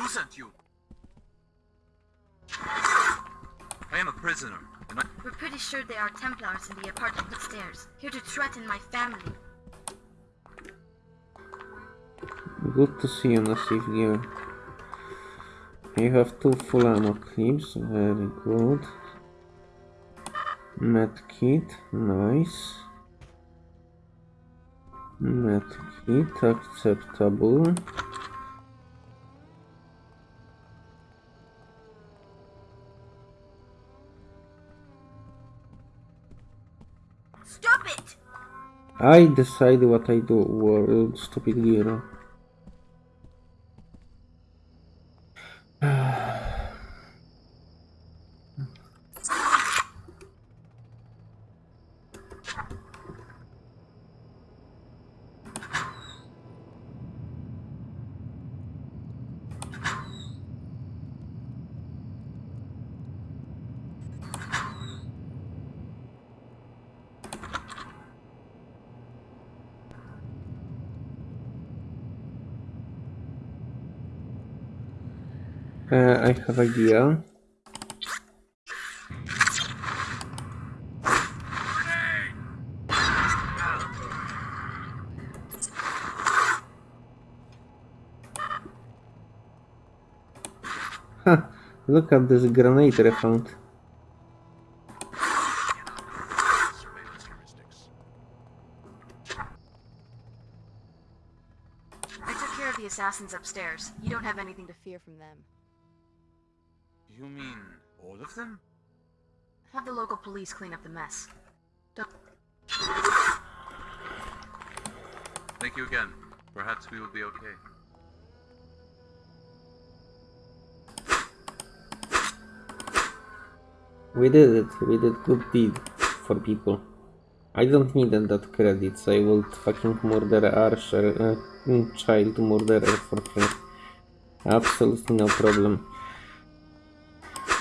Who sent you? I am a prisoner, and I... We're pretty sure they are Templars in the apartment upstairs, here to threaten my family. Good to see you, Nassif gear. You have two full ammo clips, very good. Medkit, nice. Medkit, acceptable. Stop it! I decide what I do, world stupid gear. Uh, I have idea. Huh, look at this grenade I found. I took care of the assassins upstairs. You don't have anything to fear from them. You mean all of them? Have the local police clean up the mess. Don't... Thank you again. Perhaps we will be okay. We did it. We did good deed for people. I don't need that credits. I will fucking murder Archer, uh, child murderer for free. Absolutely no problem.